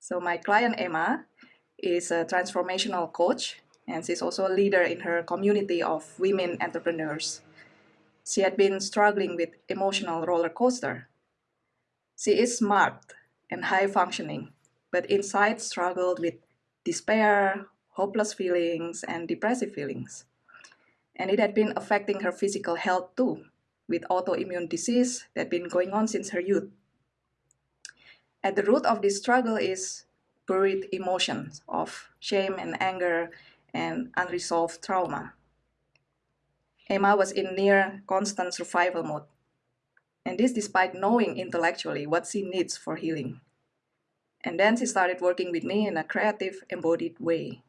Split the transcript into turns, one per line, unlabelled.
So my client Emma is a transformational coach and she's also a leader in her community of women entrepreneurs. She had been struggling with emotional roller coaster. She is smart and high functioning, but inside struggled with despair, hopeless feelings, and depressive feelings. And it had been affecting her physical health too, with autoimmune disease that had been going on since her youth. At the root of this struggle is buried emotions of shame and anger and unresolved trauma. Emma was in near constant survival mode, and this despite knowing intellectually what she needs for healing. And then she started working with me in a creative, embodied way.